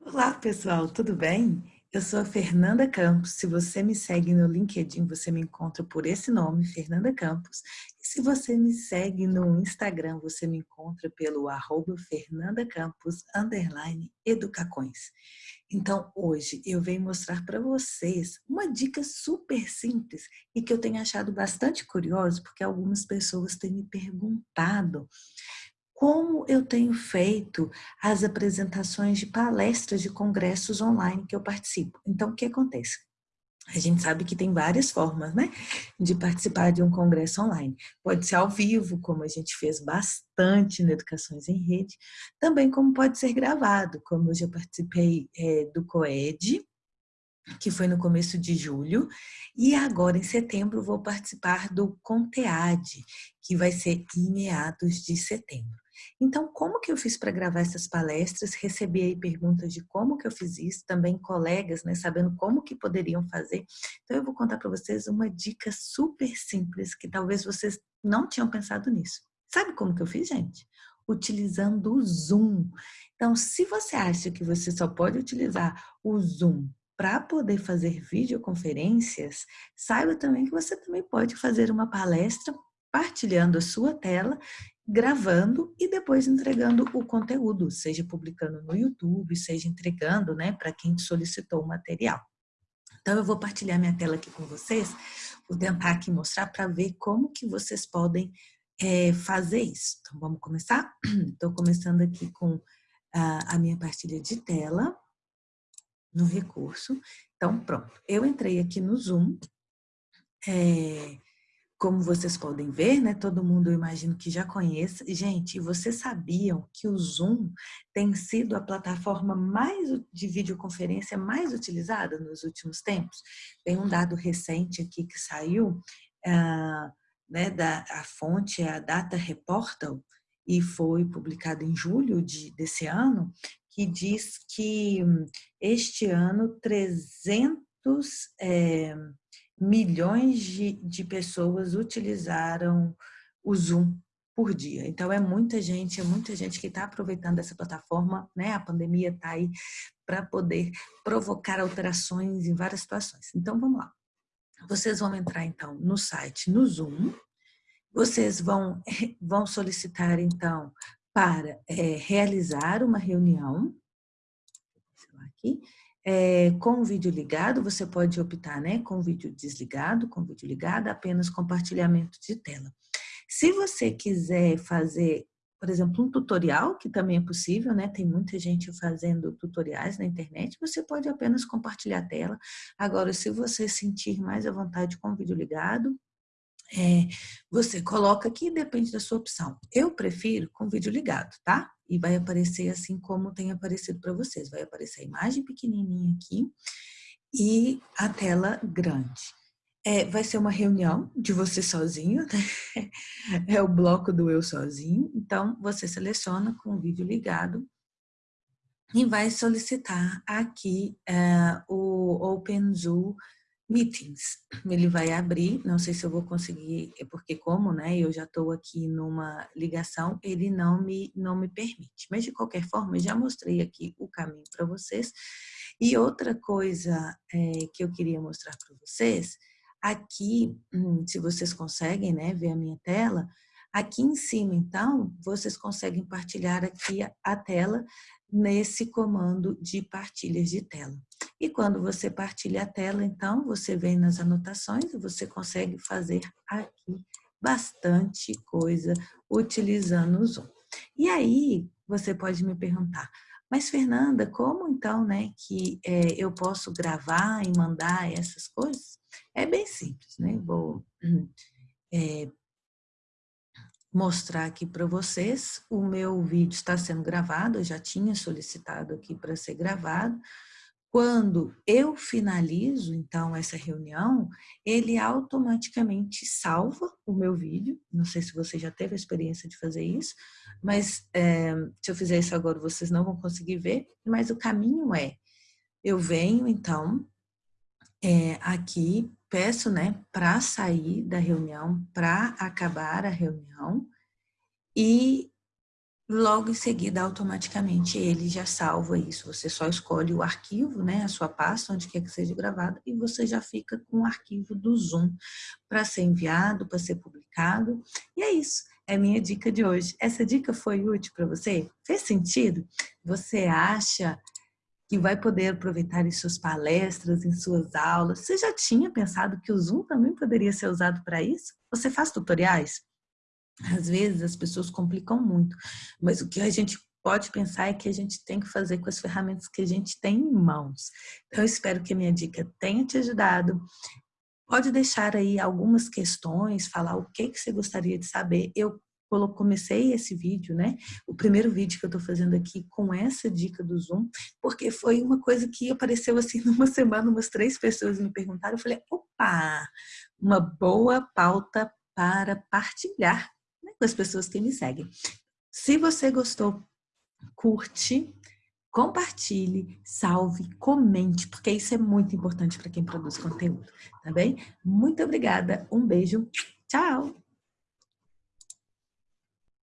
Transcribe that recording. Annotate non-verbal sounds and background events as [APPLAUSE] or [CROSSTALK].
Olá, pessoal, tudo bem? Eu sou a Fernanda Campos. Se você me segue no LinkedIn, você me encontra por esse nome, Fernanda Campos. E se você me segue no Instagram, você me encontra pelo arroba Fernanda Campos, underline, educacões. Então, hoje eu venho mostrar para vocês uma dica super simples e que eu tenho achado bastante curioso, porque algumas pessoas têm me perguntado como eu tenho feito as apresentações de palestras de congressos online que eu participo. Então, o que acontece? A gente sabe que tem várias formas, né, de participar de um congresso online. Pode ser ao vivo, como a gente fez bastante no Educações em Rede, também como pode ser gravado, como eu já participei é, do COED, que foi no começo de julho, e agora em setembro vou participar do CONTEAD, que vai ser em meados de setembro. Então, como que eu fiz para gravar essas palestras? Recebi aí perguntas de como que eu fiz isso, também colegas, né, sabendo como que poderiam fazer. Então, eu vou contar para vocês uma dica super simples que talvez vocês não tinham pensado nisso. Sabe como que eu fiz, gente? Utilizando o Zoom. Então, se você acha que você só pode utilizar o Zoom para poder fazer videoconferências, saiba também que você também pode fazer uma palestra partilhando a sua tela gravando e depois entregando o conteúdo, seja publicando no YouTube, seja entregando né, para quem solicitou o material. Então, eu vou partilhar minha tela aqui com vocês, vou tentar aqui mostrar para ver como que vocês podem é, fazer isso. Então, vamos começar? [CLEARS THROAT] Estou começando aqui com a, a minha partilha de tela, no recurso. Então, pronto. Eu entrei aqui no Zoom, é, como vocês podem ver, né, todo mundo eu imagino que já conheça. Gente, vocês sabiam que o Zoom tem sido a plataforma mais de videoconferência mais utilizada nos últimos tempos? Tem um dado recente aqui que saiu, uh, né, da, a fonte é a Data Reportal, e foi publicado em julho de, desse ano, que diz que este ano 300 é, milhões de, de pessoas utilizaram o Zoom por dia. Então, é muita gente, é muita gente que está aproveitando essa plataforma, né? A pandemia está aí para poder provocar alterações em várias situações. Então, vamos lá. Vocês vão entrar, então, no site, no Zoom. Vocês vão, [LAUGHS] vão solicitar, então, para é, realizar uma reunião. Aqui é, com o vídeo ligado, você pode optar né, com o vídeo desligado, com o vídeo ligado, apenas compartilhamento de tela. Se você quiser fazer, por exemplo, um tutorial, que também é possível, né? Tem muita gente fazendo tutoriais na internet, você pode apenas compartilhar a tela. Agora, se você sentir mais à vontade com o vídeo ligado, é, você coloca aqui, depende da sua opção. Eu prefiro com vídeo ligado, tá? E vai aparecer assim como tem aparecido para vocês. Vai aparecer a imagem pequenininha aqui e a tela grande. É, vai ser uma reunião de você sozinho, [LAUGHS] né? É o bloco do eu sozinho. Então, você seleciona com o vídeo ligado e vai solicitar aqui é, o OpenZoo Meetings. [LAUGHS] Ele vai abrir, não sei se eu vou conseguir, é porque como, né, eu já estou aqui numa ligação, ele não me, não me permite. Mas, de qualquer forma, eu já mostrei aqui o caminho para vocês. E outra coisa é, que eu queria mostrar para vocês, aqui, hum, se vocês conseguem né, ver a minha tela, aqui em cima, então, vocês conseguem partilhar aqui a tela nesse comando de partilhas de tela. E quando você partilha a tela, então, você vem nas anotações e você consegue fazer aqui bastante coisa utilizando o Zoom. E aí, você pode me perguntar, mas Fernanda, como então, né, que é, eu posso gravar e mandar essas coisas? É bem simples, né? Vou [CLEARS THROAT] é, mostrar aqui para vocês. O meu vídeo está sendo gravado, eu já tinha solicitado aqui para ser gravado. Quando eu finalizo, então, essa reunião, ele automaticamente salva o meu vídeo. Não sei se você já teve a experiência de fazer isso, mas é, se eu fizer isso agora, vocês não vão conseguir ver. Mas o caminho é, eu venho, então, é, aqui, peço, né, para sair da reunião, para acabar a reunião, e logo em seguida, automaticamente, ele já salva isso. Você só escolhe o arquivo, né, a sua pasta, onde quer que seja gravado, e você já fica com o arquivo do Zoom para ser enviado, para ser publicado. E é isso, é a minha dica de hoje. Essa dica foi útil para você? Fez sentido? Você acha que vai poder aproveitar em suas palestras, em suas aulas? Você já tinha pensado que o Zoom também poderia ser usado para isso? Você faz tutoriais? Às vezes as pessoas complicam muito, mas o que a gente pode pensar é que a gente tem que fazer com as ferramentas que a gente tem em mãos. Então, eu espero que a minha dica tenha te ajudado. Pode deixar aí algumas questões, falar o que, que você gostaria de saber. Eu comecei esse vídeo, né? O primeiro vídeo que eu tô fazendo aqui com essa dica do Zoom, porque foi uma coisa que apareceu assim [LAUGHS] numa semana, umas três pessoas me perguntaram, eu falei, opa, uma boa pauta para partilhar com as pessoas que me seguem. Se você gostou, curte, compartilhe, salve, comente, porque isso é muito importante para quem produz conteúdo, tá bem? Muito obrigada, um beijo, tchau!